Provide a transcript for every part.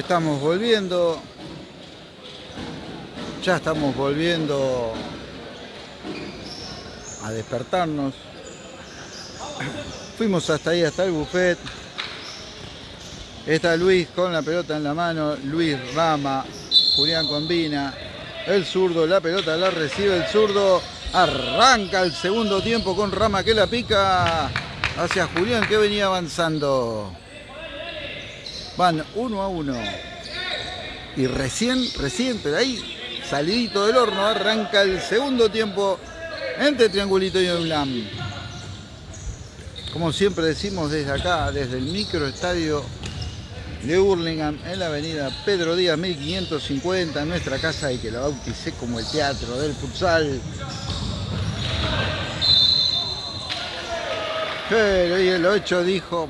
estamos volviendo. Ya estamos volviendo a despertarnos. Fuimos hasta ahí, hasta el buffet. Está Luis con la pelota en la mano, Luis Rama, Julián Combina, el zurdo, la pelota la recibe el zurdo, arranca el segundo tiempo con Rama que la pica hacia Julián que venía avanzando. Van uno a uno. Y recién, recién, pero ahí, salidito del horno, arranca el segundo tiempo entre Triangulito y Ulam. Como siempre decimos desde acá, desde el microestadio de Hurlingham, en la avenida Pedro Díaz 1550, en nuestra casa y que la bauticé como el teatro del futsal. Pero y el 8 dijo,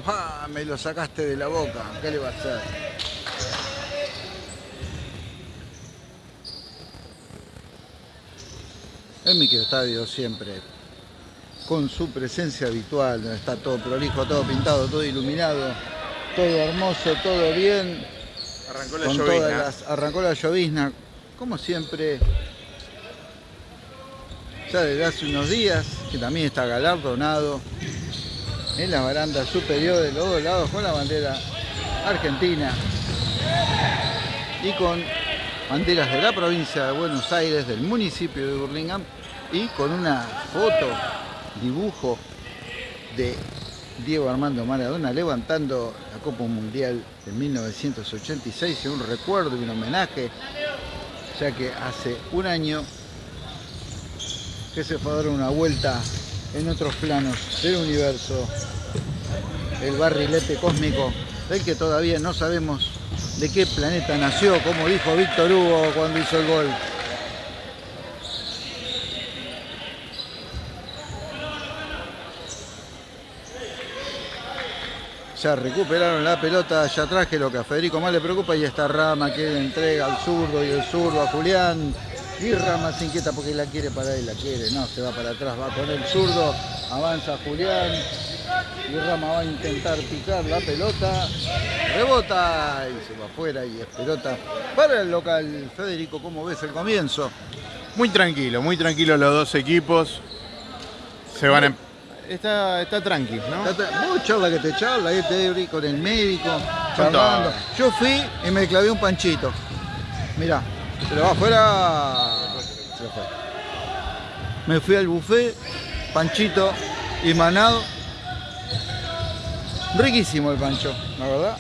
me lo sacaste de la boca, ¿qué le va a hacer? El microestadio siempre con su presencia habitual, donde está todo prolijo, todo pintado, todo iluminado, todo hermoso, todo bien. Arrancó la llovizna. arrancó la llovizna, como siempre, ya desde hace unos días, que también está galardonado en la baranda superior de los dos lados con la bandera argentina y con banderas de la provincia de Buenos Aires, del municipio de Burlingame y con una foto, dibujo de Diego Armando Maradona levantando la Copa Mundial de 1986 en un recuerdo y un homenaje, ya que hace un año que se fue a dar una vuelta en otros planos del universo, el barrilete cósmico del que todavía no sabemos de qué planeta nació, como dijo Víctor Hugo cuando hizo el gol. Ya recuperaron la pelota allá atrás, que lo que a Federico más le preocupa, y esta rama que entrega al zurdo y el zurdo a Julián. Y Rama se inquieta porque la quiere para él, la quiere, no, se va para atrás, va con el zurdo, avanza Julián. Y Rama va a intentar picar la pelota, rebota y se va afuera y es pelota para el local. Federico, ¿cómo ves el comienzo? Muy tranquilo, muy tranquilo los dos equipos. Se van a... Está, está tranqui, ¿no? Muy charla que te charla, ahí te con el médico, charlando. Yo fui y me clavé un panchito. Mirá, se lo va afuera. Se lo fue. Me fui al buffet, panchito y manado. Riquísimo el pancho, la verdad.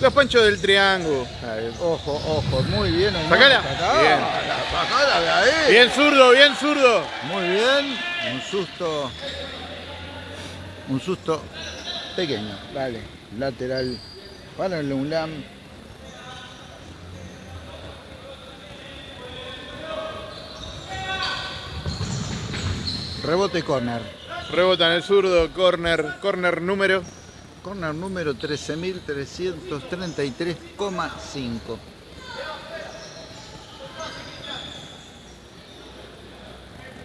Los panchos del triángulo. Ojo, ojo, muy bien. Sacala. Bien. Sacala de ahí. Bien zurdo, bien zurdo. Muy bien. Un susto. Un susto pequeño. Vale. Lateral para el UNLAM. Rebote corner. Rebota en el zurdo, corner, corner número. Corner número 13.333,5.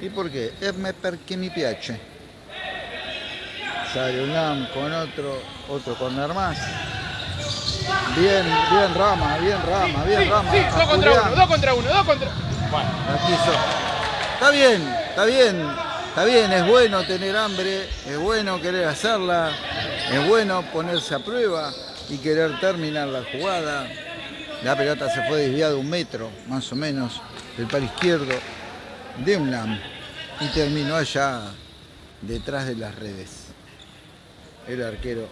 ¿Y por qué? Es me perché mi piace. Sale un LAM con otro, otro corner más. Bien, bien Rama, bien Rama, bien Rama. Sí, dos contra uno, dos contra uno, dos contra... Bueno. Está bien, está bien. Está bien, es bueno tener hambre, es bueno querer hacerla, es bueno ponerse a prueba y querer terminar la jugada. La pelota se fue desviada un metro, más o menos, del par izquierdo de un LAM y terminó allá detrás de las redes. El arquero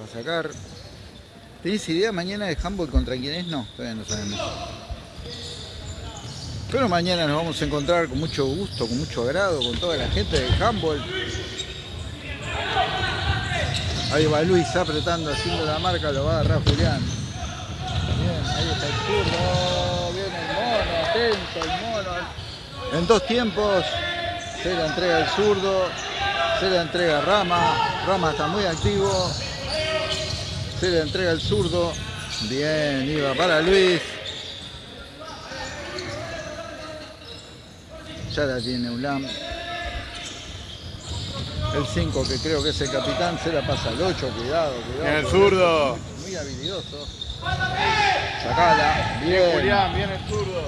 va a sacar. ¿Tenés idea mañana de handball contra quién es? No, todavía no sabemos. Pero mañana nos vamos a encontrar con mucho gusto, con mucho agrado, con toda la gente del handball. Ahí va Luis apretando, haciendo la marca, lo va a agarrar Julián. Bien, ahí está el turno, viene el mono, atento el mono. En dos tiempos se la entrega el zurdo, se la entrega Rama, Rama está muy activo, se le entrega el zurdo, bien, iba para Luis. Ya la tiene Ulam. El 5, que creo que es el capitán, se la pasa al 8, cuidado, cuidado. El zurdo. Muy habilidoso. Sacala, bien. Julián, bien el zurdo.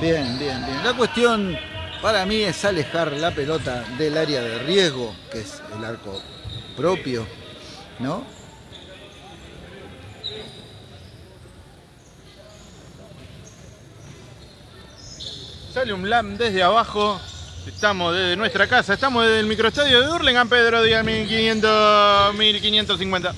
Bien, bien, bien. La cuestión para mí es alejar la pelota del área de riesgo, que es el arco propio, ¿no? Sale un LAM desde abajo. Estamos desde nuestra casa, estamos desde el microestadio de Hurlingham, Pedro Díaz 1500, 1550.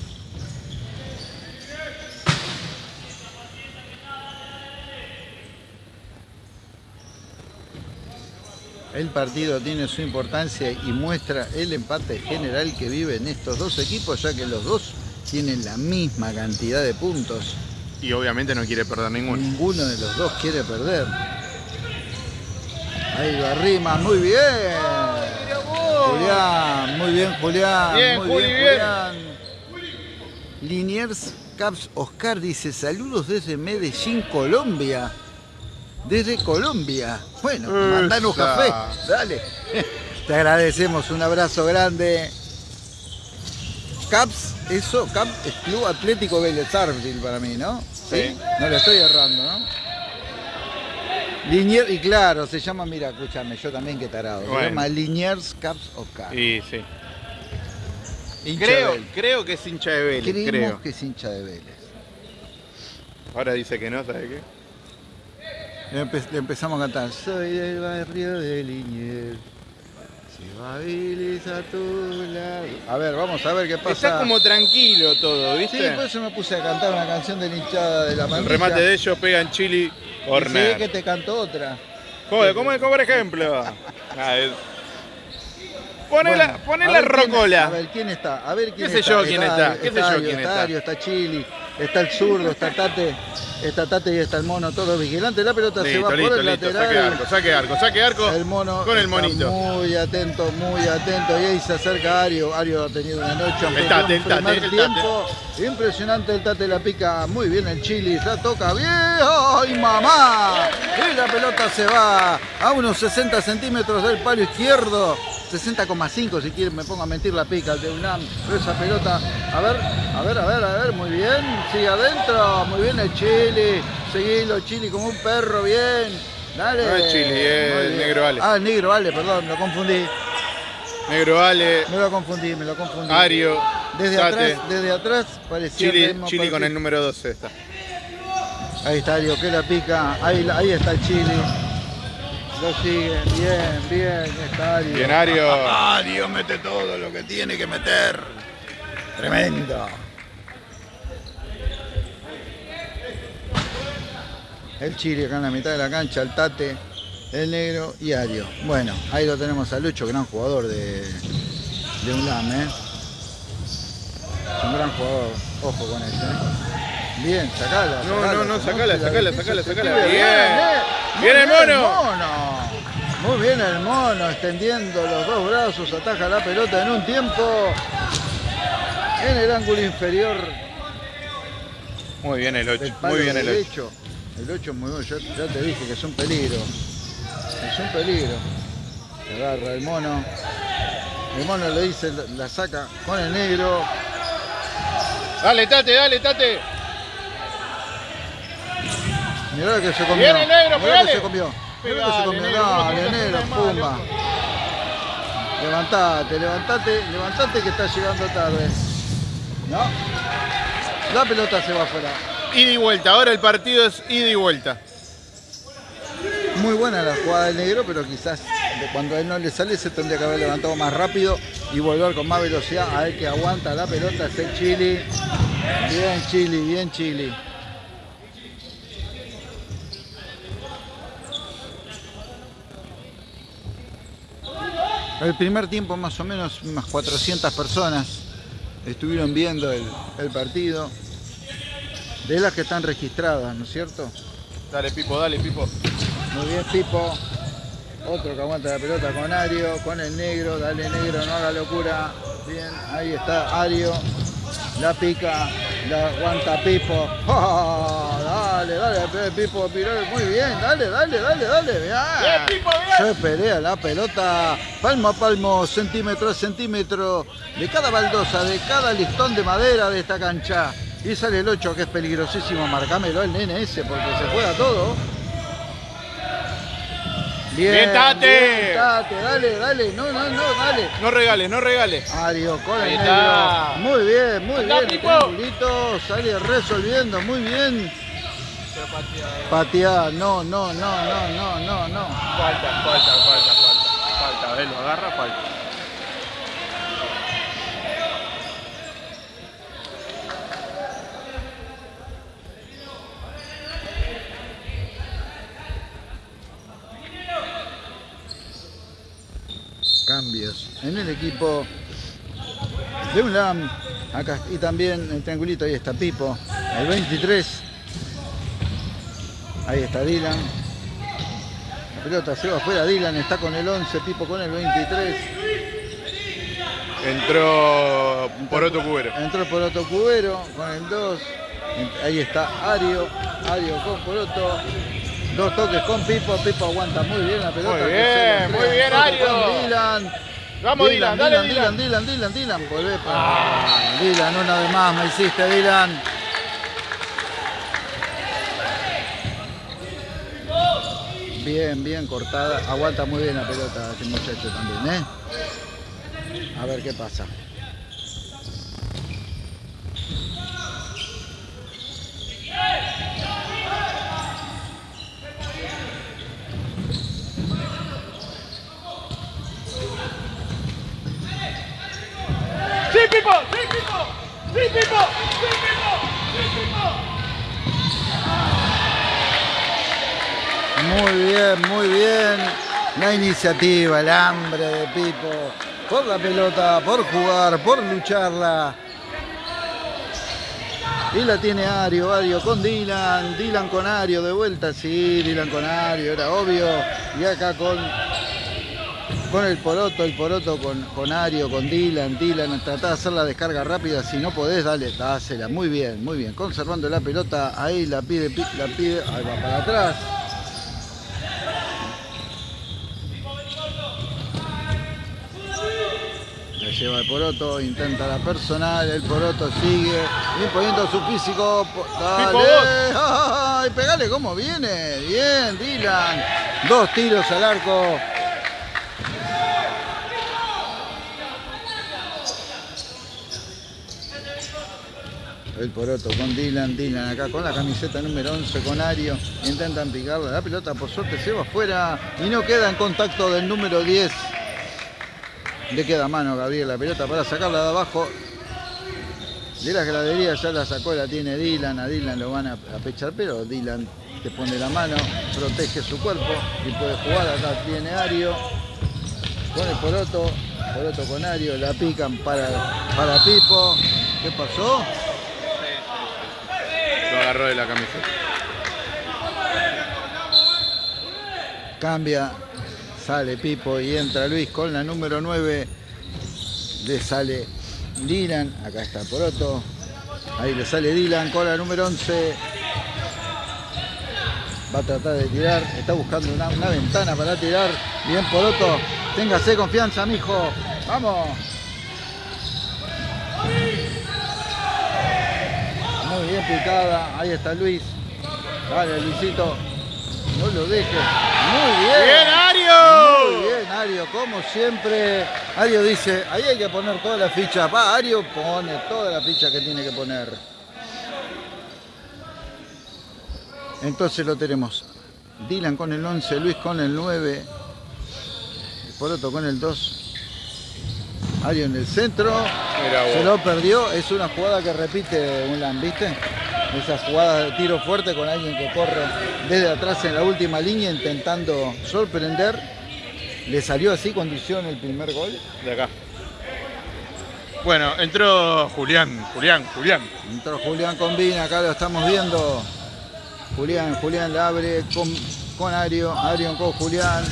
El partido tiene su importancia y muestra el empate general que viven estos dos equipos, ya que los dos tienen la misma cantidad de puntos. Y obviamente no quiere perder ninguno. Ninguno de los dos quiere perder. Ahí lo arrima, muy bien. Julián, muy bien Julián. Bien, muy Juli, bien. Julián. Liniers Caps Oscar dice saludos desde Medellín, Colombia. Desde Colombia. Bueno, mandanos Esa. café. Dale. Te agradecemos, un abrazo grande. Caps, eso, Caps es Club Atlético Vélez Arfield para mí, ¿no? Sí. No le estoy errando, ¿no? Y claro, se llama, mira, escúchame, yo también que tarado. Se llama Liniers Caps Oscar. Y sí. Hincha Creo, creo que es hincha de Vélez, Creemos creo. que es hincha de Vélez. Ahora dice que no, ¿sabe qué? Le, empe- le empezamos a cantar. Soy del barrio de Liniers. A todos lados. A ver, vamos a ver qué pasa. Está como tranquilo todo, Sí, ¿viste? por eso me puse a cantar una canción de la hinchada de la el manilla. remate de ellos pega en Chili Y sí, que te cantó otra. Joder, ¿cómo es como por ejemplo? Ah, es- Poné la, Bueno, poné a la ver quién- rocola. A ver quién está, a ver quién ¿Qué sé está. yo quién está? ¿Qué sé yo quién está? Está Chili, está el zurdo, está Tate, está Tate y está el mono, todos vigilantes. La pelota se Listo, va por el listo. lateral. Saque arco, saque arco, saque arco. El mono con el monito. muy atento, muy atento. Y ahí se acerca Ario. Ario ha tenido una noche. El Tate, el el tiempo. Impresionante el Tate la pica. Muy bien el Chili. La toca bien. ¡Ay, mamá! Y la pelota se va a unos 60 centímetros del palo izquierdo. 60,5 si quieren me pongo a mentir la pica de UNAM. Pero esa pelota, a ver, a ver, a ver, a ver, muy bien. Sigue adentro. Muy bien el Chili. Seguilo, Chili como un perro, bien. Dale. No es Chili, es Muy el bien. negro Ale. Ah, el negro Ale, perdón, lo confundí. Negro Ale, Me lo confundí, me lo confundí. Ario, Desde Tate, atrás, desde atrás parecía el Chili, mismo Chili con el número 12 está. Ahí está Ario, que la pica. Ahí, ahí está el Chili. Lo sigue, bien, bien, está Ario. Bien Ario. Ario mete todo lo que tiene que meter. Tremendo. El Chile acá en la mitad de la cancha, el Tate, el Negro y Ario. Bueno, ahí lo tenemos a Lucho, gran jugador de, de UNLAM, ¿eh? Un gran jugador, ojo con eso, ¿eh? Bien, sacala. No, sacala, no, no, sacala, la sacala, sacala, sacala. pibe, Bien. ¿eh? Bien el mono. Muy bien el mono, extendiendo los dos brazos, ataja la pelota en un tiempo en el ángulo inferior Muy bien el 8, del palo muy bien el 8. derecho. El 8 es muy bueno, ya te dije que es un peligro. Es un peligro. Agarra el mono. El mono le dice, la saca con el negro. Dale, Tate, dale, Tate. Mirá lo que se comió. Viene negro, Mirá lo que se comió. Mirá lo que se comió. Dale, negro, pumba. Levantate, levantate, levantate que está llegando tarde. ¿No? La pelota se va afuera. Ida y vuelta, ahora el partido es ida y vuelta. Muy buena la jugada del negro, pero quizás cuando a él no le sale se tendría que haber levantado más rápido y volver con más velocidad. A ver que aguanta la pelota es el Chili. Bien Chili, bien Chili. El primer tiempo más o menos unas 400 personas estuvieron viendo el, el partido. De las que están registradas, ¿no es cierto? Dale, Pipo, dale, Pipo. Muy bien, Pipo. Otro que aguanta la pelota con Ario, con el negro. Dale, negro, no haga locura. Bien, ahí está Ario. La pica, la aguanta Pipo. ¡Oh! Dale, dale, Pipo, Pirol, muy bien, dale, dale, dale, dale. Bien. Se pelea la pelota palmo a palmo, centímetro a centímetro de cada baldosa, de cada listón de madera de esta cancha. Y sale el 8 que es peligrosísimo, marcámelo el nene ese porque se juega todo. Bien, Bien, Tate. bien, Tate, dale, dale, no, no, no, dale. No regales, no regales. Ario con Ahí está. Muy bien, muy Anda, bien. Triangulito, sale resolviendo, muy bien. Patear, no, no, no, no, no, no, no. Falta, falta, falta, falta. Falta, a ver, lo agarra, falta. En el equipo de UNLAM. Acá y también el triangulito, ahí está Pipo, el 23. Ahí está Dylan. La pelota se va afuera, Dylan está con el 11, Pipo con el 23. Entró por otro cubero. Entró Poroto Cubero con el 2. Ahí está Ario. Ario con Poroto. Dos toques con Pipo. Pipo aguanta muy bien la pelota. Muy bien, muy bien, Ario. con Dylan. Vamos, Dylan, dale, Dylan, Dylan, Dylan, Dylan. Volvé para Dylan, una vez más me hiciste, Dylan. Bien, bien cortada. Aguanta muy bien la pelota este muchacho también, ¿eh? A ver qué pasa. ¡Sí, Pipo! ¡Sí, Pipo! ¡Sí, Pipo! ¡Sí, Pipo! ¡Sí, Pipo! Muy bien, muy bien. La iniciativa, el hambre de Pipo. Por la pelota, por jugar, por lucharla. Y la tiene Ario, Ario con Dylan, Dylan con Ario de vuelta, sí, Dylan con Ario, era obvio. Y acá con, con el Poroto, el Poroto con, con Ario, con Dylan, Dylan, tratá de hacer la descarga rápida, si no podés, dale, dásela, muy bien, muy bien. Conservando la pelota, ahí la pide, pi- la pide, ahí va para atrás. La lleva el Poroto, intenta la personal, el Poroto sigue imponiendo su físico. Dale, ¡ay! Pegale como viene. Bien, Dylan. Dos tiros al arco. El Poroto con Dylan, Dylan acá con la camiseta número 11 con Ario. Intentan picarla. La pelota por suerte se va afuera y no queda en contacto del número 10. Le queda a mano Gabriel la pelota para sacarla de abajo. De las graderías ya la sacó, la tiene Dylan. A Dylan lo van a, a pechar, pero Dylan te pone la mano, protege su cuerpo y puede jugar. Acá tiene Ario con el Poroto. Poroto con Ario, la pican para, para Pipo. ¿Qué pasó? De la camiseta. Cambia, sale Pipo y entra Luis con la número 9. Le sale Dylan, acá está Poroto. Ahí le sale Dylan con la número 11. Va a tratar de tirar, está buscando una, una ventana para tirar. Bien Poroto, téngase confianza, mijo. Vamos. Bien picada, ahí está Luis. Dale, Luisito. No lo dejes. Muy bien. ¡Bien, Ario! Muy bien, Ario, como siempre. Ario dice, ahí hay que poner toda la ficha. Va, Ario pone toda la ficha que tiene que poner. Entonces lo tenemos. Dylan con el 11, Luis con el 9. Poroto con el 2. Ario en el centro. Se lo perdió. Es una jugada que repite un ¿viste? Esa jugada de tiro fuerte con alguien que corre desde atrás en la última línea intentando sorprender. Le salió así condición el primer gol. De acá. Bueno, entró Julián, Julián, Julián. Entró Julián Combina, acá lo estamos viendo. Julián, Julián la abre con, con Ario, Ario con Julián.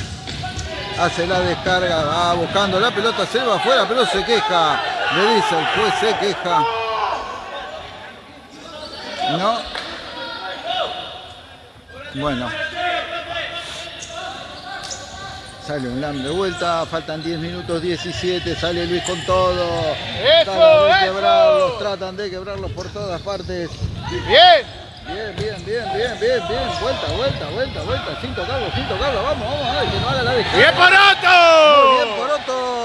Hace la descarga, va buscando la pelota, se va afuera, pero se queja. Le dice el juez, se queja. No. Bueno. Sale un LAM de vuelta, faltan 10 minutos 17, sale Luis con todo. ¡Eso, Tratan de quebrarlos, tratan de quebrarlos por todas partes. Bien. Bien, bien, bien, bien, bien, bien. Vuelta, vuelta, vuelta, vuelta. Sin tocarlo, sin tocarlo. Vamos, vamos, a ver, que no haga la descarga. ¡Bien por Muy bien,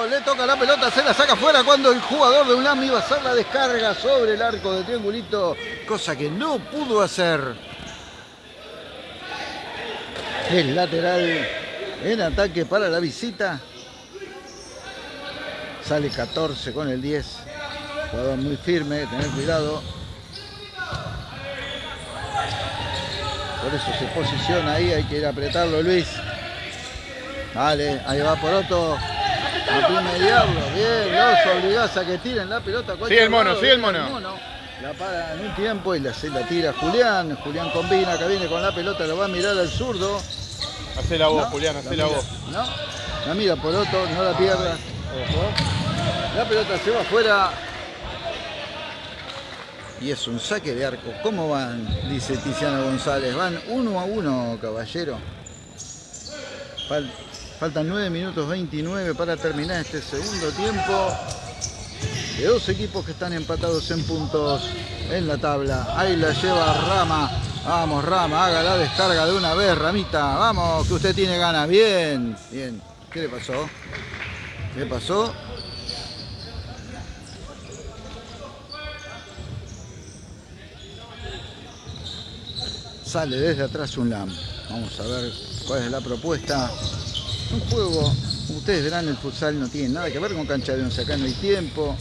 Le toca la pelota, se la saca fuera cuando el jugador de UNAM iba a hacer la descarga sobre el arco de triangulito, cosa que no pudo hacer. El lateral en ataque para la visita. Sale 14 con el 10. Jugador muy firme, tener cuidado. Por eso se posiciona ahí, hay que ir a apretarlo Luis. Vale, ahí va Poroto. A promediarlo. Bien, los obligás a que tiren la pelota. Sigue el mono, sigue el mono. La para en un tiempo y la, se la tira Julián. Julián combina, que viene con la pelota, lo va a mirar al zurdo. Hacé la voz, No, Julián, hacé la mira, voz. No, la mira Poroto, no la pierdas. La pelota se va afuera. Y es un saque de arco. ¿Cómo van? Dice Tiziano González. Van uno a uno, caballero. Fal- faltan 9 minutos 29 para terminar este segundo tiempo. De dos equipos que están empatados en puntos en la tabla. Ahí la lleva Rama. Vamos, Rama, haga la descarga de una vez, Ramita. Vamos, que usted tiene ganas. Bien, bien. ¿Qué le pasó? ¿Qué le pasó? Sale desde atrás un LAM. Vamos a ver cuál es la propuesta. Un juego, ustedes verán, el futsal no tiene nada que ver con cancha de once. Acá no hay tiempo.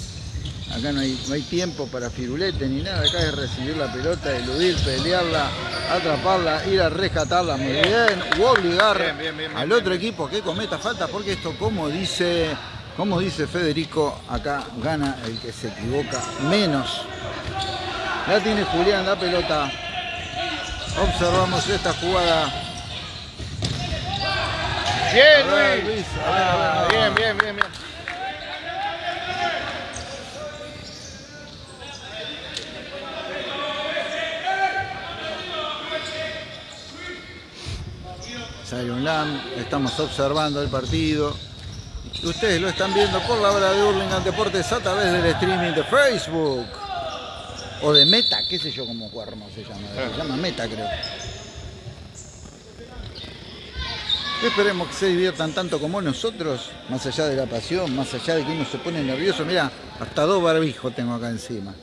Acá no hay, no hay tiempo para firulete ni nada. Acá es recibir la pelota, eludir, pelearla, atraparla, ir a rescatarla muy bien. O obligar Bien, bien, bien, bien, al otro equipo que cometa falta. Porque esto, como dice, como dice Federico, acá gana el que se equivoca menos. La tiene Julián la pelota. Observamos esta jugada. Bien, A ver, Luis. Luis, Ah, no. Bien, bien, bien, bien. Sale un LAM, estamos observando el partido. Ustedes lo están viendo por la hora de Hurlingham Deportes a través del streaming de Facebook. O de Meta, qué sé yo cómo cuerno se llama. Se llama Meta, creo. Esperemos que se diviertan tanto como nosotros, más allá de la pasión, más allá de que uno se pone nervioso. Mira, hasta dos barbijos tengo acá encima.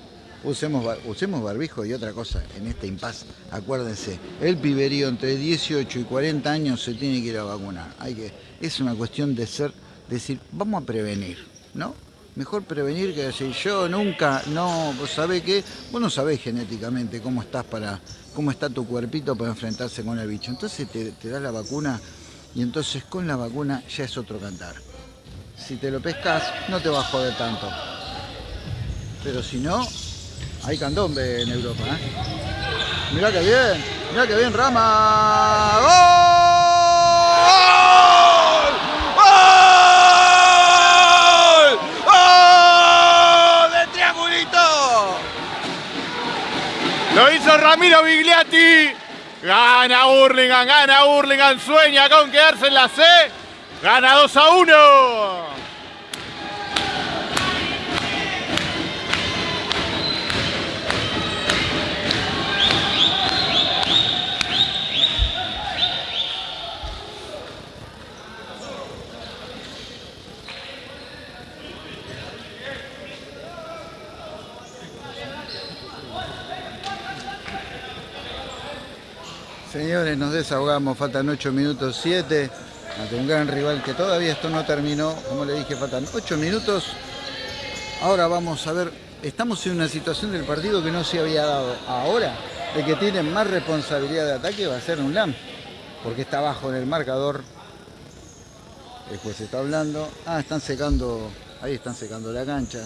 Usemos, bar- usemos barbijo y otra cosa en este impas. Acuérdense, el piberío entre 18 y 40 años se tiene que ir a vacunar. Hay que, es una cuestión de ser, decir, vamos a prevenir, ¿no? Mejor prevenir que decir, yo nunca, no, vos que, vos no sabés genéticamente cómo estás para, cómo está tu cuerpito para enfrentarse con el bicho. Entonces te, te das la vacuna y entonces con la vacuna ya es otro cantar. Si te lo pescas, no te va a joder tanto. Pero si no, hay candombe en Europa. ¿eh? Mirá que bien, mirá que bien Rama. ¡Gol! ¡Gol! ¡Gol! ¡De triangulito! Lo hizo Ramiro Bigliati. Gana Hurlingham, gana Hurlingham. Sueña con quedarse en la C. Gana 2 a 1. Señores, nos desahogamos, faltan 8 minutos 7 ante un gran rival que todavía esto no terminó. Como le dije, faltan 8 minutos. Ahora vamos a ver, estamos en una situación del partido que no se había dado. Ahora, el que tiene más responsabilidad de ataque va a ser un LAM, porque está abajo en el marcador. El juez está hablando. Ah, están secando, ahí están secando la cancha.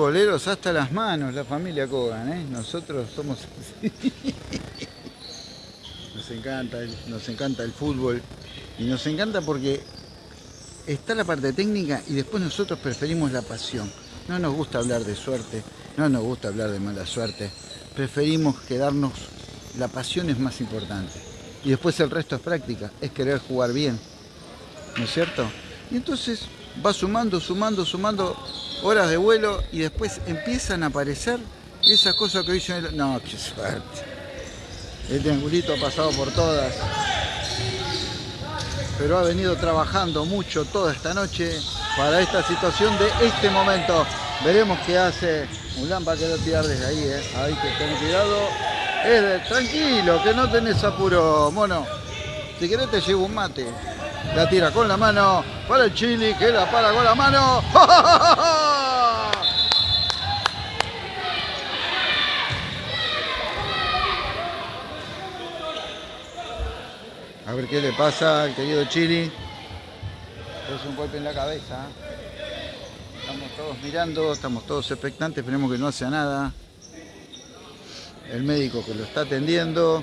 Futboleros hasta las manos, la familia Kogan, ¿eh? Nosotros somos Nos encanta, nos encanta el fútbol y nos encanta porque está la parte técnica y después nosotros preferimos la pasión. No nos gusta hablar de suerte, no nos gusta hablar de mala suerte. Preferimos quedarnos, la pasión es más importante. Y después el resto es práctica, es querer jugar bien. ¿No es cierto? Y entonces va sumando, sumando, sumando horas de vuelo y después empiezan a aparecer esas cosas que dicen, no, qué suerte. El triangulito ha pasado por todas, pero ha venido trabajando mucho toda esta noche para esta situación de este momento. Veremos qué hace un lámpara que lo tirar desde ahí, ¿eh? Hay que tener cuidado. Es de, tranquilo, que no tenés apuro, mono. Si querés te llevo un mate. La tira con la mano para el chili, que la para con la mano. A ver qué le pasa al querido Chili. Es un golpe en la cabeza. Estamos todos mirando, estamos todos expectantes, esperemos que no sea nada. El médico que lo está atendiendo.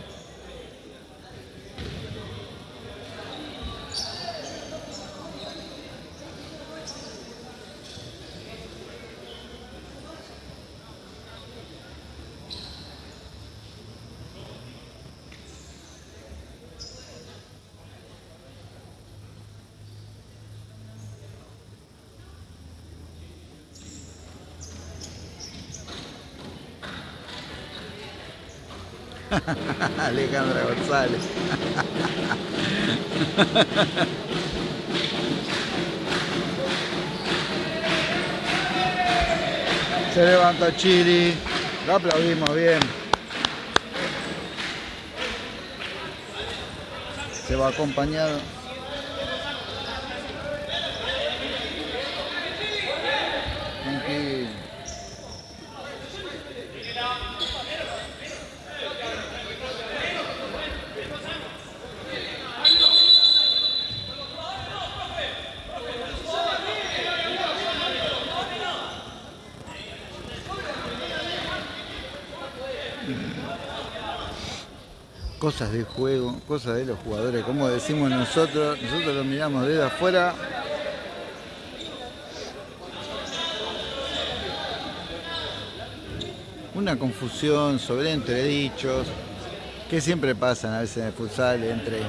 Alejandra González. Se levanta Chili. Lo aplaudimos bien. Se va acompañado. Tranquilo. Cosas del juego, cosas de los jugadores, como decimos nosotros, nosotros lo miramos desde afuera. Una confusión sobre entredichos que siempre pasan a veces en el futsal entre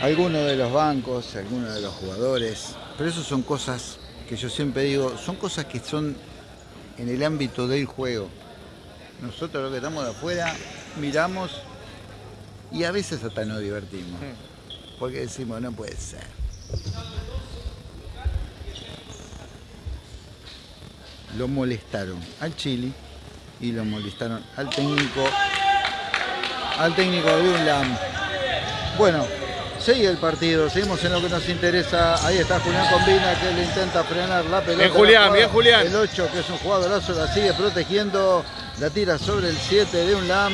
algunos de los bancos, algunos de los jugadores, pero eso son cosas que yo siempre digo, son cosas que son en el ámbito del juego. Nosotros los que estamos de afuera miramos y a veces hasta nos divertimos. Porque decimos, no puede ser. Lo molestaron al Chile y lo molestaron al técnico, al técnico de UNLAM. Bueno, sigue el partido, seguimos en lo que nos interesa. Ahí está Julián Combina que le intenta frenar la pelota. Bien Julián, bien Julián. El 8 que es un jugadorazo la sigue protegiendo, la tira sobre el 7 de UNLAM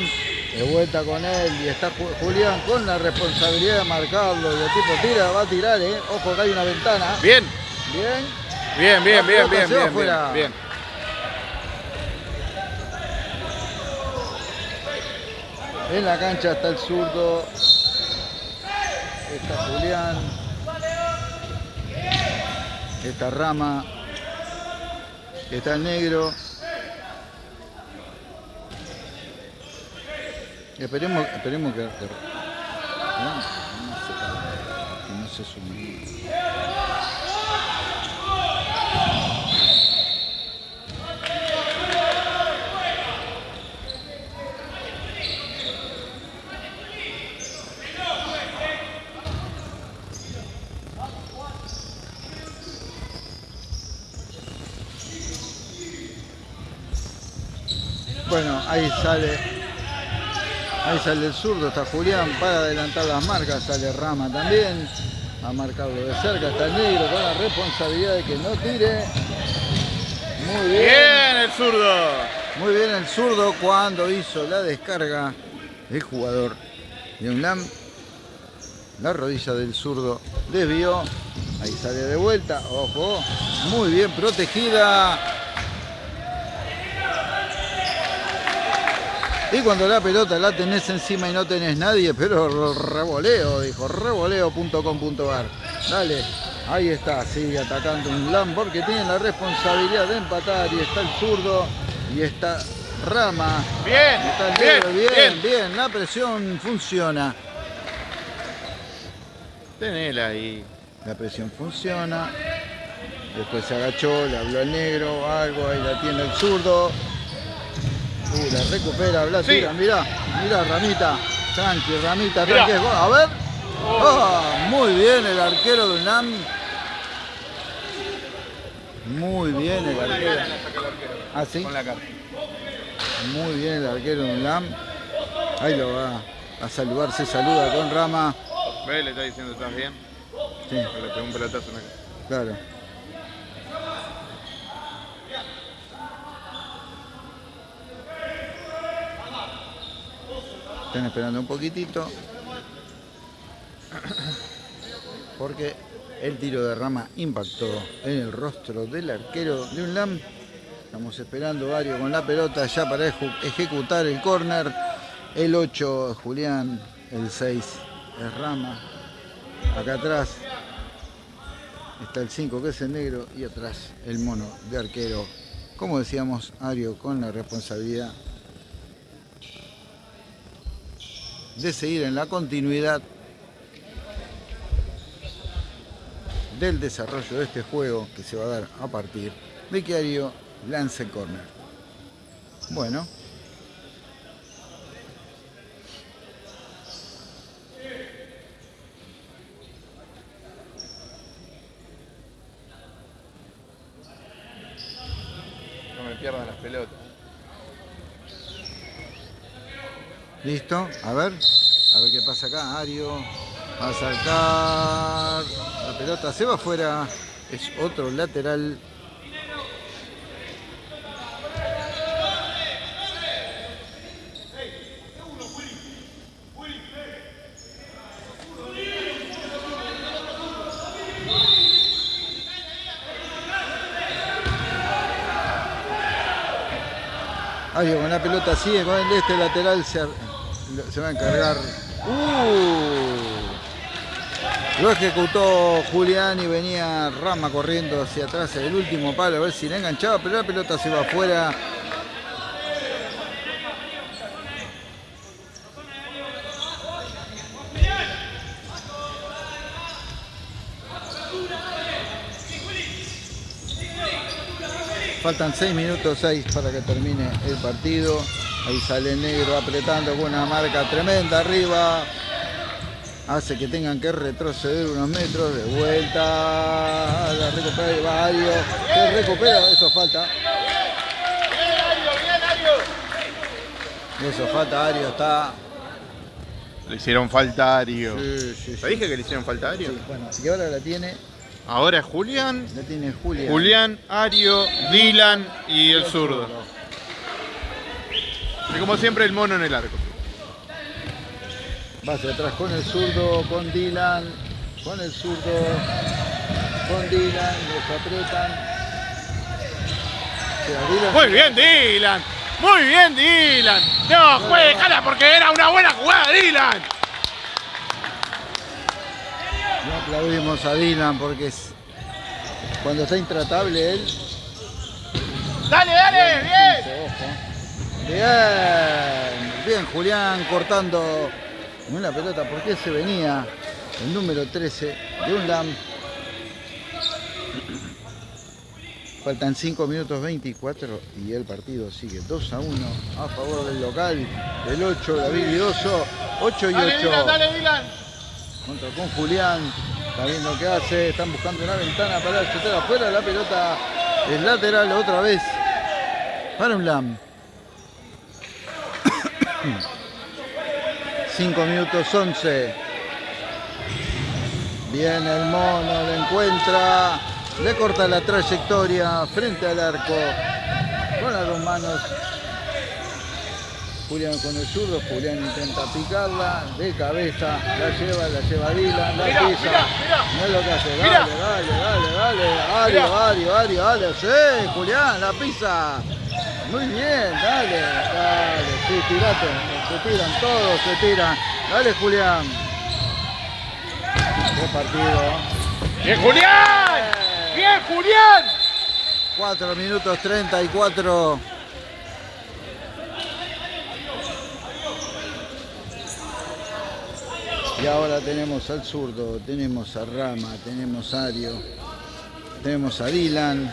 de vuelta con él y está Julián con la responsabilidad de marcarlo y el tipo tira, va a tirar, ¿eh? ojo que hay una ventana. Bien. Bien. Bien, bien, bien, bien, bien, bien, bien. En la cancha está el zurdo. Está Julián. Está Rama. Está el negro. Esperemos, esperemos que, que, no, se sume. Bueno, ahí sale Ahí sale el zurdo, está Julián para adelantar las marcas, sale Rama también. A marcarlo de cerca, está el negro con la responsabilidad de que no tire. Muy bien. Bien el zurdo. Muy bien el zurdo cuando hizo la descarga el jugador de UNLAM. La rodilla del zurdo desvió. Ahí sale de vuelta, ojo, muy bien protegida. Y cuando la pelota la tenés encima y no tenés nadie, pero revoleo, dijo, revoleo.com.ar. Dale, ahí está, sigue atacando un LAM porque tiene la responsabilidad de empatar y está el zurdo y está Rama. Bien, está el bien, bien, bien. bien, la presión funciona. Tenela ahí. La presión funciona. Después se agachó, le habló al negro, algo, ahí la tiene el zurdo. Uh, la recupera, la Sí. tira, mirá, mirá, Ramita. Tranqui, Ramita, tranqui. A ver. Oh. Ah, muy bien el arquero de UNAM. Muy bien el arquero. Ah, sí. Con la cara. Muy bien el arquero de UNAM. Ahí lo va a saludar, se saluda con Rama. Ve, le está diciendo, ¿estás bien? Sí, Le pegó un pelotazo en la cara. claro. Están esperando un poquitito. Porque el tiro de rama impactó en el rostro del arquero de UNLAM. Estamos esperando Vario con la pelota ya para ejecutar el córner. El 8 es Julián, el 6 es Rama. Acá atrás está el 5 que es el negro y atrás el mono de arquero. Como decíamos, Ario con la responsabilidad de seguir en la continuidad del desarrollo de este juego que se va a dar a partir de que Ario lance el córner. Bueno, No me pierdan las pelotas. Listo. A ver, a ver qué pasa acá. Ario va a saltar. La pelota se va afuera. Es otro lateral. Ario con la pelota sigue con el este lateral. Se, se va a encargar. ¡Uh! Lo ejecutó Julián y venía Rama corriendo hacia atrás el último palo a ver si le enganchaba, pero la pelota se va afuera. Faltan 6 minutos 6 para que termine el partido. Ahí sale el negro apretando con una marca tremenda arriba. Hace que tengan que retroceder unos metros de vuelta. La recupera y va Ario. Se recupera, eso falta. Eso falta, Ario está. Le hicieron falta a Ario. Sí, sí, ¿Te sí. dije que le hicieron falta a Ario? Sí, bueno, y ahora la tiene, Ahora es Julián, la tiene Julia. Julián, Ario, Dylan y el zurdo. Y como siempre el mono en el arco. Va hacia atrás con el zurdo, con Dylan, con el zurdo, con Dylan, los apretan. O sea, Dylan- Muy bien Dylan, muy bien Dylan. No, juegue, porque era una buena jugada Dylan. No aplaudimos a Dylan porque es, cuando está intratable él. Dale, dale, bien. Ojo. Bien, bien Julián cortando una pelota porque se venía el número 13 de un LAM. Faltan 5 minutos 24 y el partido sigue 2 a 1 a favor del local. El 8, David Vidoso, 8 y 8. Dale Dylan, dale Dylan. Contra con Julián. Está viendo qué hace. Están buscando una ventana para chutar afuera. La pelota es lateral otra vez. Para un LAM. 5 minutos 11. Viene el mono, le encuentra. Le corta la trayectoria frente al arco. Con las dos manos. Julián con el zurdo, Julián intenta picarla, de cabeza, la lleva, la lleva Dylan, la pisa. No es lo que hace, dale, dale, dale, dale, Ario, Mirá. Ario, Ario, dale, sí, Julián, la pisa. Muy bien, dale, dale, sí, tirate, se tiran todos, se tiran. Dale, Julián. Qué partido. ¡Bien, Julián! ¡Bien, Julián! 4 minutos 34. Y ahora tenemos al zurdo, tenemos a Rama, tenemos a Ario, tenemos a Dylan.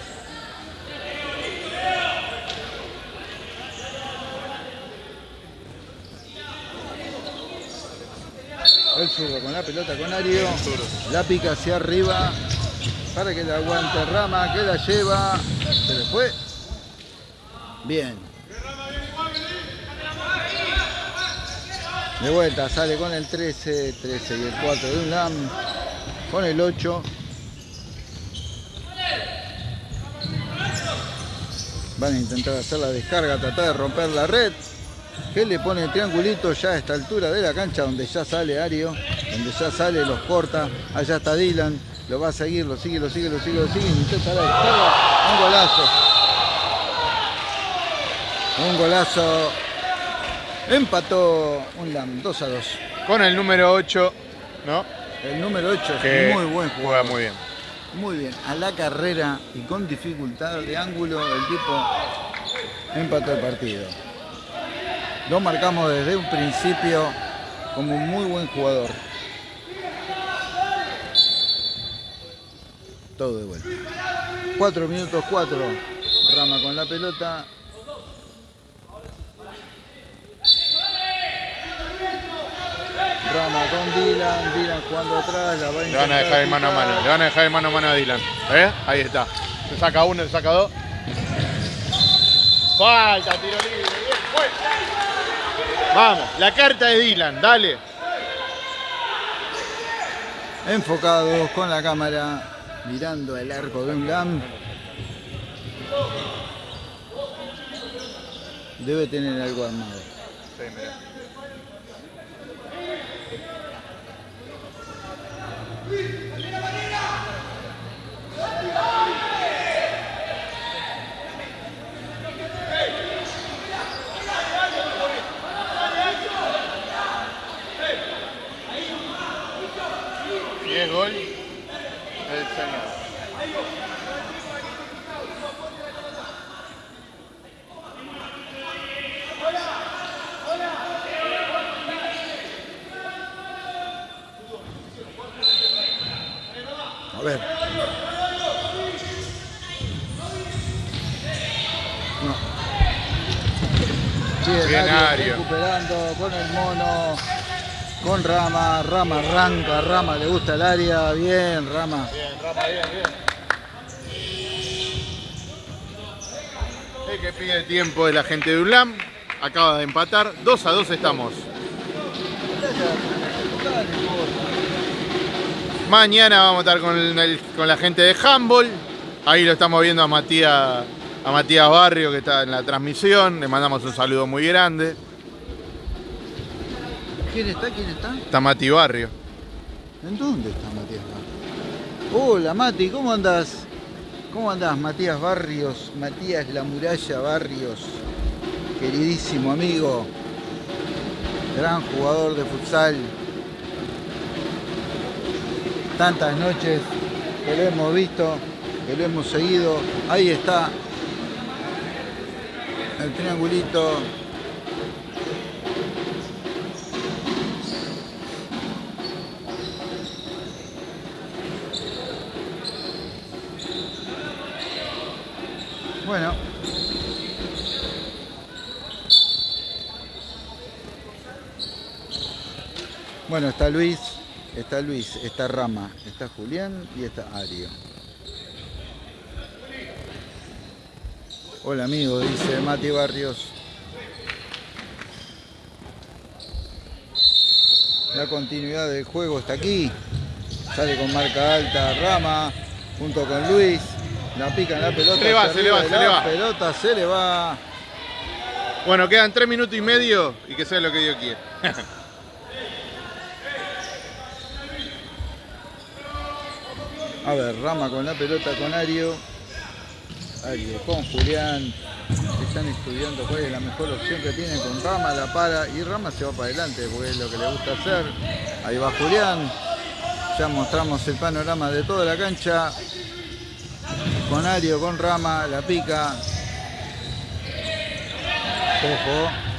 El zurdo con la pelota con Ario. La pica hacia arriba para que la aguante Rama, que la lleva. Se le fue. Bien. De vuelta, sale con el 13, 13 y el 4 de un LAM. Con el 8. Van a intentar hacer la descarga, tratar de romper la red. Que le pone el triangulito ya a esta altura de la cancha donde ya sale Ario, donde ya sale, los corta. Allá está Dylan, lo va a seguir, lo sigue, lo sigue, lo sigue, lo sigue. Intenta la. Un golazo. Un golazo. Empató un LAM 2 a 2. Con el número 8, ¿no? El número 8 Que es muy buen juega jugador. muy bien. Muy bien, a la carrera y con dificultad de ángulo, el tipo empató el partido. Lo marcamos desde un principio como un muy buen jugador. Todo de vuelta. 4 minutos 4. Rama con la pelota. Rama con Dylan, Dylan jugando atrás, Le van a dejar de mano a mano, le van a dejar de mano a mano a Dylan. ¿Eh? Ahí está. Se saca uno, se saca dos. Falta, tiro libre. Bien. Vamos, la carta de Dylan, dale. enfocados con la cámara mirando el arco de un LAM. Debe tener algo armado. Sí, es gol del señor. A ver. No. Bien, Ario, recuperando con el mono, con Rama, Rama arranca, Rama le gusta el área, bien, Rama. Bien, Rama, bien, bien. El que pide tiempo es la gente de ULAM. Acaba de empatar. 2 a 2 estamos. Mañana vamos a estar con, el- con la gente de Handball. Ahí lo estamos viendo a Matías, a Matías Barrio que está en la transmisión. Le mandamos un saludo muy grande. ¿Quién está? ¿Quién está? Está Mati Barrio. ¿En dónde está Matías Barrios? Hola Mati, ¿cómo andás? ¿Cómo andás Matías Barrios? Matías La Muralla Barrios, queridísimo amigo, gran jugador de futsal. Tantas noches que lo hemos visto, que lo hemos seguido. Ahí está el triangulito. Bueno. Bueno, está Luis, está Luis, está Rama, está Julián y está Ario. Hola amigo, dice Mati Barrios. La continuidad del juego está aquí. Sale con marca alta Rama, junto con Luis. La pica en la pelota. Se le va, se le va, se le la va. pelota se le va. Bueno, quedan tres minutos y medio y que sea lo que Dios quiera. A ver, Rama con la pelota con Ario. Ario con Julián. Están estudiando cuál es la mejor opción que tienen con Rama, la para y Rama se va para adelante porque es lo que le gusta hacer. Ahí va Julián. Ya mostramos el panorama de toda la cancha. Con Ario, con Rama, la pica. Ojo.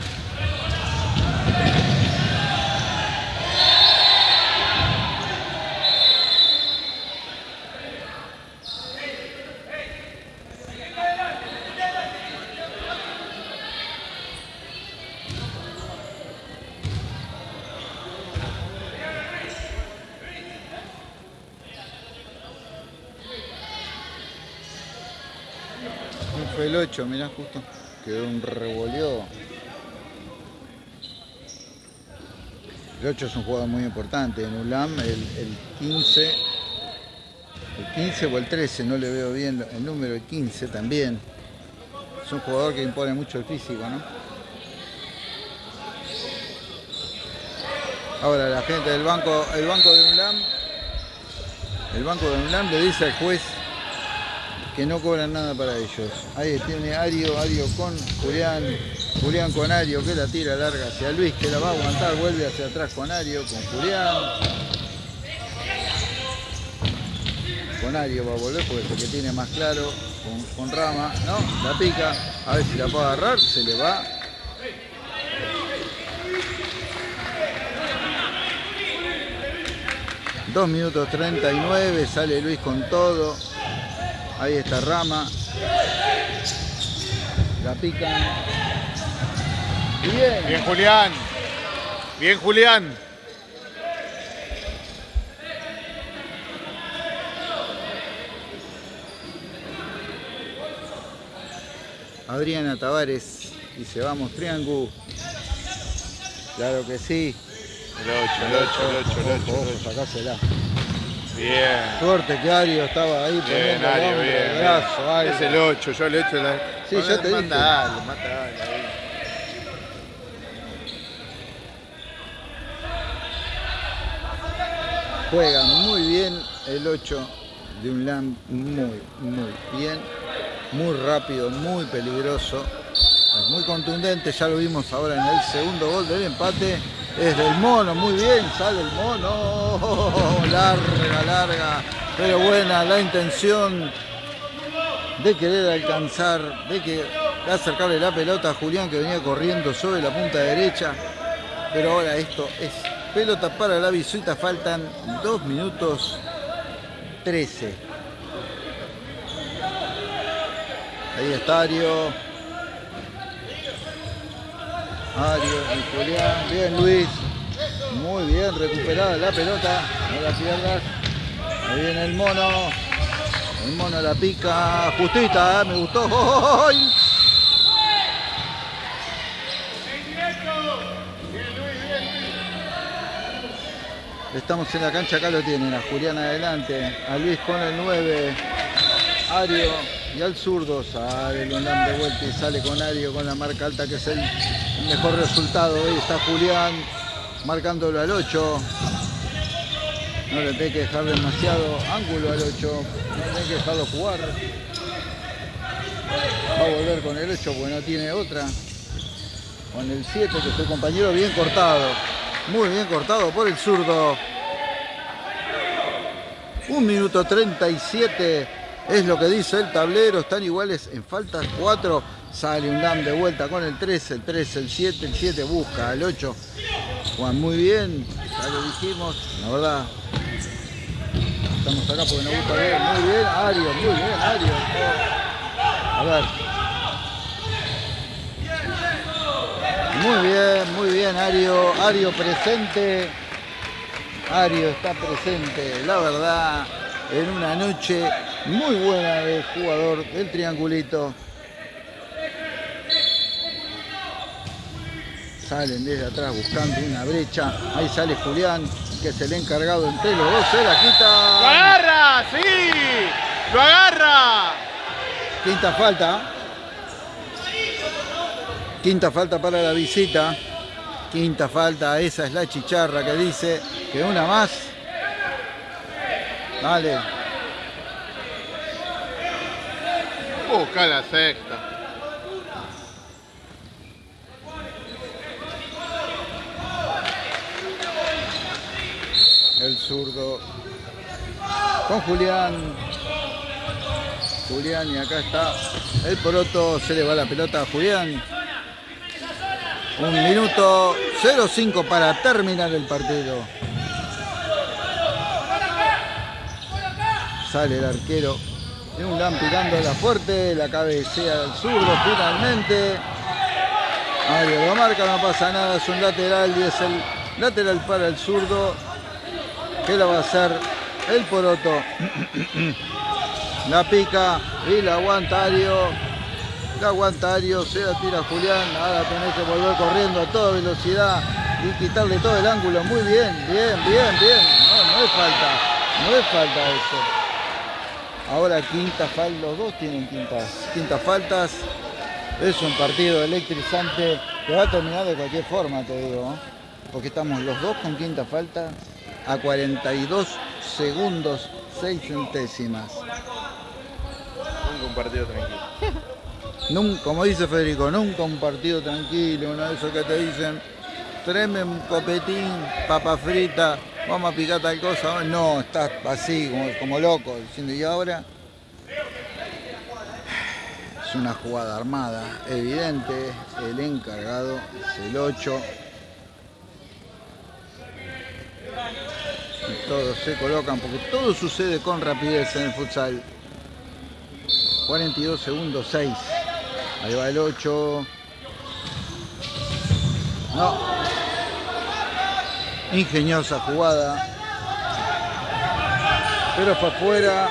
Fue el 8, mirá justo. Quedó un revoleo. El 8 es un jugador muy importante en ULAM, el, el 15. El 15 o el 13, no le veo bien el número, el 15 también. Es un jugador que impone mucho el físico, ¿no? Ahora la gente del banco, el banco de UNLAM, el banco de UNLAM le dice al juez que no cobran nada para ellos. Ahí tiene Ario, Ario con Julián, Julián con Ario que la tira larga hacia Luis, que la va a aguantar, vuelve hacia atrás con Ario, con Julián. Con Ario va a volver porque es el que tiene más claro, con, con Rama, ¿no? La pica, a ver si la puede agarrar, se le va. Dos minutos 39, sale Luis con todo. Ahí está Rama. La pican. Bien. Bien, Julián. Bien, Julián. Adriana Tavares. Y se vamos triángulo. Claro que sí. El 8, el 8, el 8, el 8. Bien. Suerte que Ario estaba ahí Bien, poniendo el Ario, hombro, bien. el bien. brazo. Es el 8, yo le echo la. Sí, ya te manda dije. ahí. Juega muy bien el 8 de un LAM, muy, muy bien, muy rápido, muy peligroso, es muy contundente, ya lo vimos ahora en el segundo gol del empate, es del mono, muy bien, sale el mono, larga, larga, pero buena la intención de querer alcanzar, de, que, acercarle la pelota a Julián que venía corriendo sobre la punta derecha, pero ahora esto es pelota para la visuita, faltan 2 minutos 13. Ahí está Ario. Ario y Julián. Bien Luis. Muy bien, recuperada la pelota. No la pierdas. Ahí viene el mono. El mono la pica. Justita, ¿eh? me gustó. ¡Ay! Estamos en la cancha, acá lo tienen, a Julián adelante, a Luis con el 9, Ario y al zurdo sale Lundán de vuelta y sale con Ario con la marca alta que es el mejor resultado. Ahí está Julián marcándolo al 8. No le tenés que dejar demasiado ángulo al 8, no tenés que dejarlo jugar. Va a volver con el 8 porque no tiene otra. Con el 7 que es tu compañero bien cortado. Muy bien cortado por el zurdo. Un minuto 37 es lo que dice el tablero. Están iguales en faltas 4. Sale un LAM de vuelta con el 3, el 3, el 7, el 7 busca el 8. Juan muy bien, ya lo dijimos, la verdad. Estamos acá porque nos gusta ver. Muy bien, Ario, muy bien, Ario. A ver. Muy bien, muy bien, Ario. Ario presente. Ario está presente, la verdad, en una noche muy buena del jugador del triangulito. Salen desde atrás buscando una brecha. Ahí sale Julián, que es el encargado entre los dos. Se la ¡Lo quita. agarra! ¡Sí! ¡Lo agarra! Quinta falta. Quinta falta para la visita. Quinta falta, esa es la chicharra que dice que una más. Dale. Busca la sexta. El zurdo con Julián. Julián y acá está el poroto. Se le va la pelota a Julián. Un minuto 0-5 para terminar el partido. Sale el arquero de un gran tirando la fuerte, la cabecea del zurdo finalmente. Mario lo marca, no pasa nada, es un lateral y es el lateral para el zurdo. Que lo va a hacer el poroto. La pica y la aguantario aguantario, se la tira Julián, ahora tenés que volver corriendo a toda velocidad y quitarle todo el ángulo. Muy bien, bien, bien, bien. No, no es falta, no es falta eso. Ahora quinta falta, los dos tienen quintas, quintas faltas. Es un partido electrizante que va a terminar de cualquier forma, te digo. Porque estamos los dos con quinta falta a 42 segundos, 6 centésimas. Un partido tranquilo. como dice Federico, nunca un partido tranquilo, uno de esos que te dicen, tráeme un copetín, papa frita, vamos a picar tal cosa. No, estás así, como, loco, diciendo, y ahora es una jugada armada, evidente, el encargado es el 8. Y todos se colocan, porque todo sucede con rapidez en el futsal. 42 segundos, 6. Ahí va el 8. No. Ingeniosa jugada. Pero fue afuera.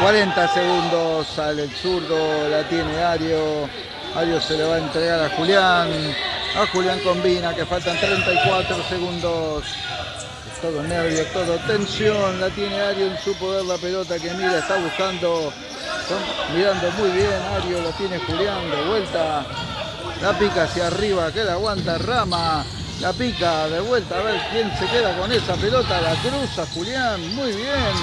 40 segundos sale el zurdo, la tiene Ario. Ario se le va a entregar a Julián. A Julián combina que faltan 34 segundos. todo nervio, todo tensión. La tiene Ario en su poder la pelota que mira, está buscando mirando muy bien, Ario lo tiene Julián de vuelta. La pica hacia arriba, que la aguanta Rama. La pica de vuelta, a ver quién se queda con esa pelota. La cruza Julián, muy bien.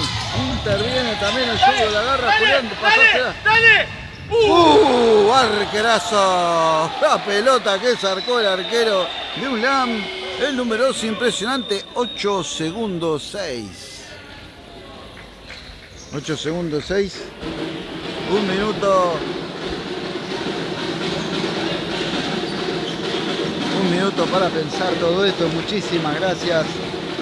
Interviene también el suyo, la agarra Julián. Dale, dale. ¡Uh! Arquerazo. La pelota que sacó el arquero de Ulam. El número 2 impresionante, 8 segundos 6. 8 segundos 6 un minuto. Un minuto para pensar todo esto. Muchísimas gracias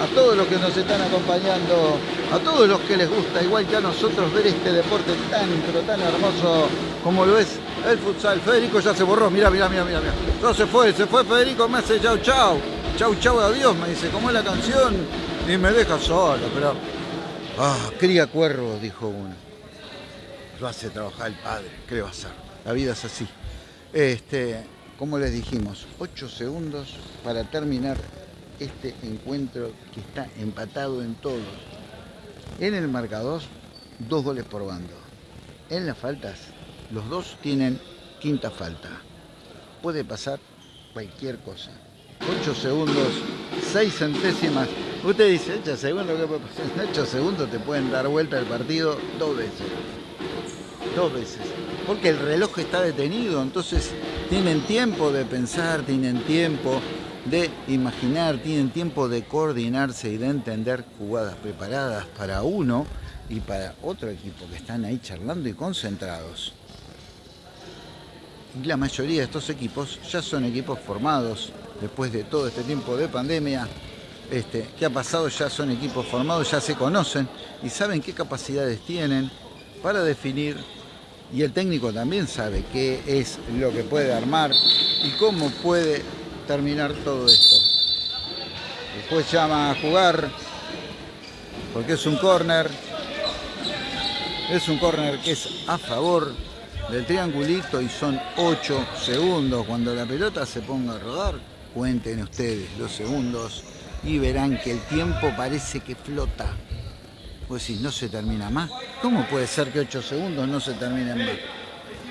a todos los que nos están acompañando, a todos los que les gusta, igual que a nosotros, ver este deporte tan, pero tan hermoso como lo es el futsal. Federico ya se borró, mira, mira, mira, mira. No se fue, se fue Federico, me hace chau, chau. Chau, chau, adiós, me dice, como es la canción, y me deja solo, pero... Ah, cría cuervos, dijo uno lo hace trabajar el padre, ¿qué hacer? La vida es así. Este, como les dijimos, 8 segundos para terminar este encuentro que está empatado en todos. En el marcador, dos goles por bando. En las faltas, los dos tienen quinta falta. Puede pasar cualquier cosa. 8 segundos, 6 centésimas. Usted dice, 8 segundos, ¿qué puede pasar? En 8 segundos te pueden dar vuelta el partido dos veces dos veces, porque el reloj está detenido, entonces tienen tiempo de pensar, tienen tiempo de imaginar, tienen tiempo de coordinarse y de entender jugadas preparadas para uno y para otro equipo que están ahí charlando y concentrados. Y la mayoría de estos equipos ya son equipos formados después de todo este tiempo de pandemia. Este, que ha pasado ya son equipos formados, ya se conocen y saben qué capacidades tienen para definir y el técnico también sabe qué es lo que puede armar y cómo puede terminar todo esto. Después llama a jugar porque es un córner. Es un córner que es a favor del triangulito y son 8 segundos. Cuando la pelota se ponga a rodar, cuenten ustedes los segundos y verán que el tiempo parece que flota. Si no se termina más. ¿Cómo puede ser que 8 segundos no se terminen más?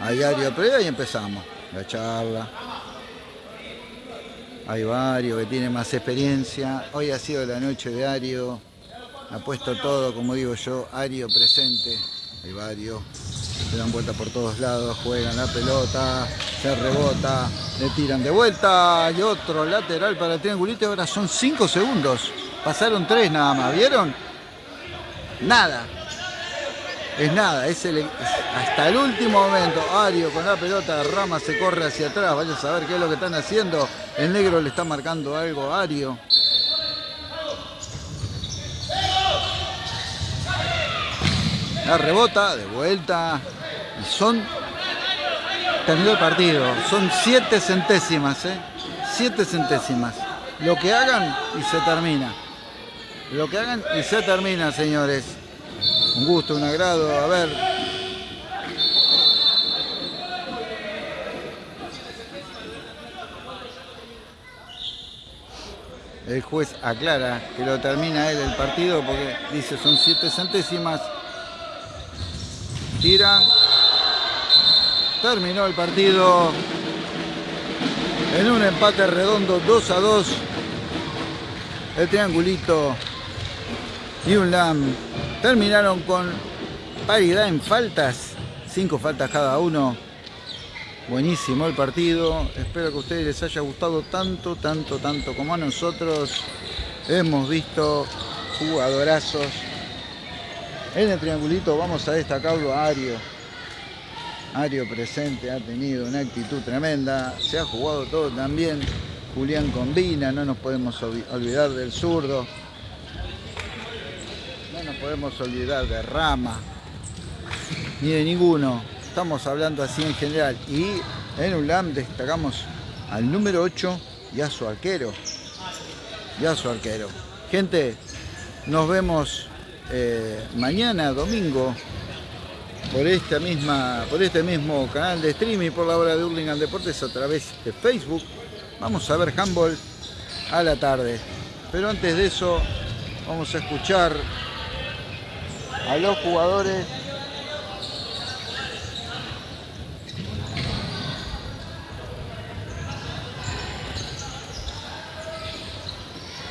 A diario pero ahí empezamos. la charla. Hay varios que tienen más experiencia. Hoy ha sido la noche de Ario. Ha puesto todo, como digo yo, Ario presente. Hay varios. Se dan vuelta por todos lados, juegan la pelota, se rebota, le tiran de vuelta. Y otro lateral para el triangulito. Ahora son 5 segundos. Pasaron 3 nada más. ¿Vieron? Nada. Es nada. Es el, hasta el último momento. Ario con la pelota. Rama se corre hacia atrás. Vaya a saber qué es lo que están haciendo. El negro le está marcando algo a Ario. La rebota, de vuelta. Y son. Terminó el partido. Son siete centésimas, ¿eh? Siete centésimas. Lo que hagan y se termina. Lo que hagan y se termina, señores. Un gusto, un agrado. A ver. El juez aclara que lo termina él el partido porque dice son siete centésimas. Tiran. Terminó el partido en un empate redondo 2 a 2. El triangulito y un LAM terminaron con paridad en faltas. Cinco faltas cada uno. Buenísimo el partido. Espero que a ustedes les haya gustado tanto, tanto, tanto como a nosotros. Hemos visto jugadorazos. En el triangulito vamos a destacarlo a Ario. Ario presente ha tenido una actitud tremenda. Se ha jugado todo también. Julián combina, no nos podemos olvidar del zurdo. No podemos olvidar de Rama. Ni de ninguno. Estamos hablando así en general. Y en ULAM destacamos al número 8 y a su arquero. Y a su arquero. Gente, nos vemos eh, mañana, domingo, por esta misma, por este mismo canal de streaming por la hora de Hurlingham Deportes a través de Facebook. Vamos a ver handball a la tarde. Pero antes de eso, vamos a escuchar a los jugadores.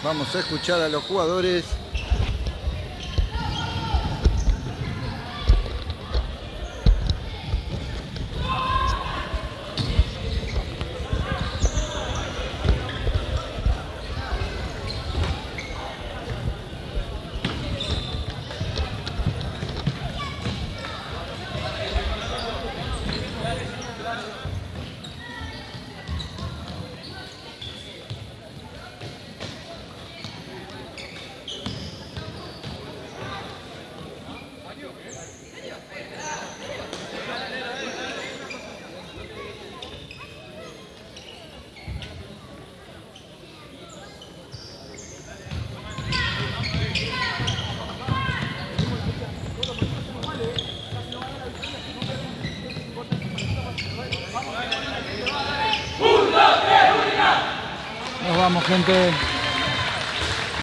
Vamos a escuchar a los jugadores Nos vamos, gente.